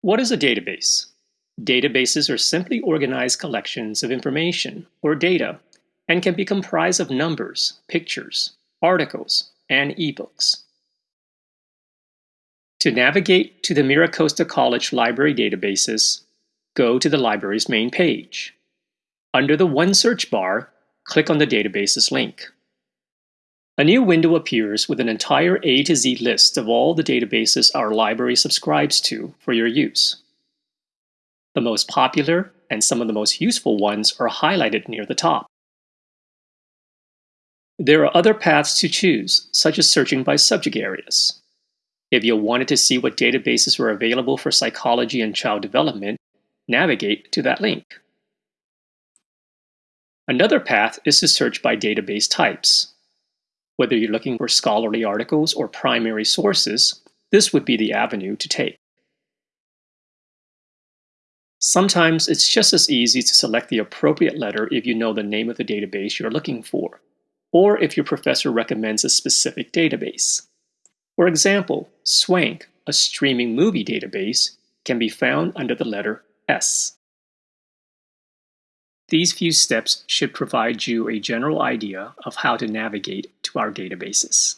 What is a database? Databases are simply organized collections of information or data and can be comprised of numbers, pictures, articles, and ebooks. To navigate to the MiraCosta College Library databases, go to the library's main page. Under the One search bar, click on the Databases link. A new window appears with an entire A to Z list of all the databases our library subscribes to for your use. The most popular and some of the most useful ones are highlighted near the top. There are other paths to choose, such as searching by subject areas. If you wanted to see what databases were available for psychology and child development, navigate to that link. Another path is to search by database types. Whether you're looking for scholarly articles or primary sources, this would be the avenue to take. Sometimes it's just as easy to select the appropriate letter if you know the name of the database you're looking for, or if your professor recommends a specific database. For example, Swank, a streaming movie database, can be found under the letter S. These few steps should provide you a general idea of how to navigate to our databases.